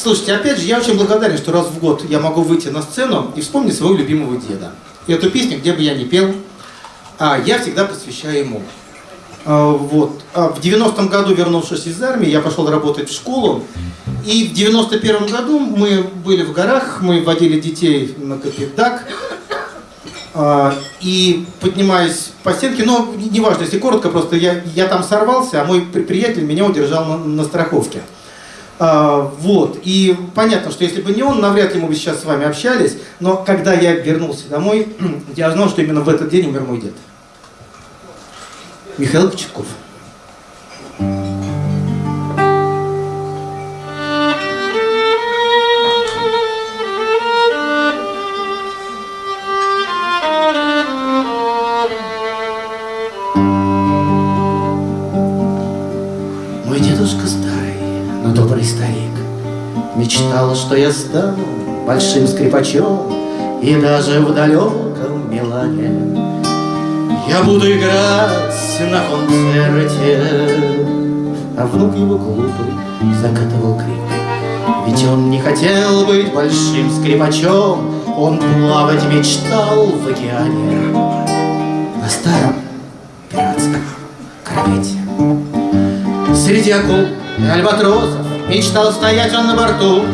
Слушайте, опять же, я очень благодарен, что раз в год я могу выйти на сцену и вспомнить своего любимого деда. И эту песню, где бы я ни пел, а, я всегда посвящаю ему. А, вот. А в 90-м году, вернувшись из армии, я пошел работать в школу. И в 91-м году мы были в горах, мы водили детей на Капитак. И поднимаясь по стенке, но неважно, если коротко, просто я, я там сорвался, а мой приятель меня удержал на, на страховке. А, вот, и понятно, что если бы не он, навряд ли мы бы сейчас с вами общались, но когда я вернулся домой, я знал, что именно в этот день умер мой дед. Михаил Кочетков. Старик. Мечтал, что я стану большим скрипачом И даже в далеком Милане. Я буду играть на концерте А внук его глупый закатывал крик. Ведь он не хотел быть большим скрипачом Он плавать мечтал в океане. На старом пиратском корвете Среди акул и альбатросов Мечтал стоять он на борту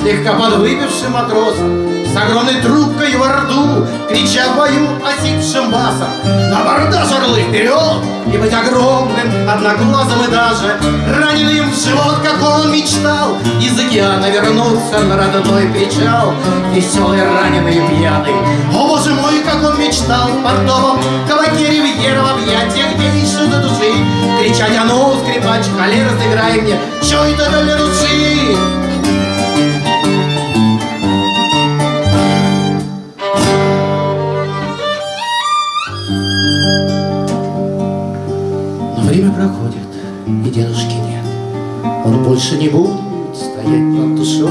Слегка подвыпившим матросом С огромной трубкой во рту Крича в бою осипшим басом. На бордаж орлы вперед И быть огромным, одноглазым и даже Раненым в живот, как он мечтал. Из океана вернуться на родной причал Веселый, раненый и пьяный. О, боже мой, как он мечтал В портовом кабаке ривьера В объятиях до души Кричать, а ну, скрипач, холер, сыграй мне Чё это для души? Но время проходит, и дедушки нет. Он больше не будет стоять над душой.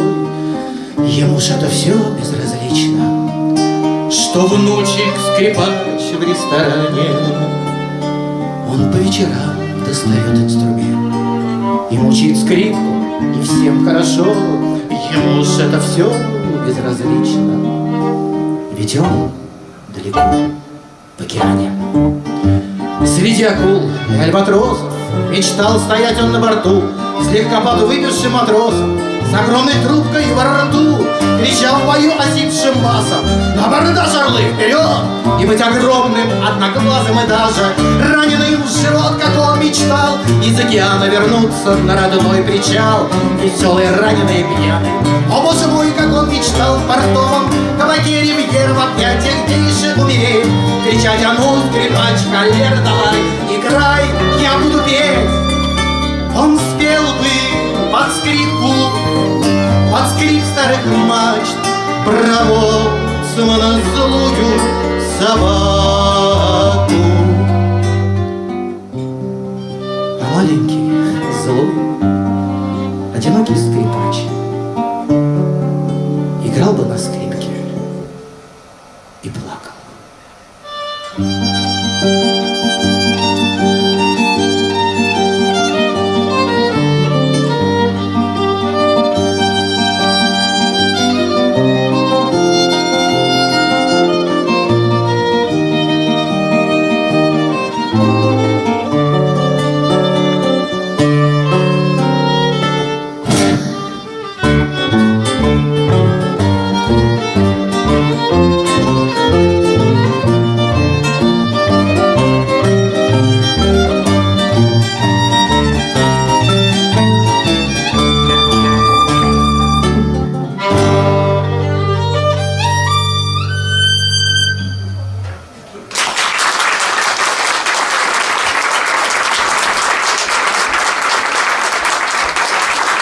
Ему же это все безразлично. Что внучек скрипач в ресторане, Он по вечерам достает инструмент И мучит скрипку, и всем хорошо. Ему же это все безразлично. Ведь он далеко в океане. Среди акул и альбатросов Мечтал стоять он на борту Слегка подвыпившим матросом С огромной трубкой во рту Кричал в бою осипшим басом На бордаж орлы вперед И быть огромным, одноглазым и даже Раненым в живот, как он мечтал. Из океана вернуться на родной причал. Веселый, раненый пьяный О, боже мой, как он мечтал в портовом Кабаке ривьер в объятиях гейши умереть. Кричать, а ну, скрипач, холер, давай, играй, я буду петь. Он спел бы под скрипку, под скрип старых мачт, Проводцем боцмана злую собаку. А маленький, злой, одинокий скрипач играл бы на скрипке.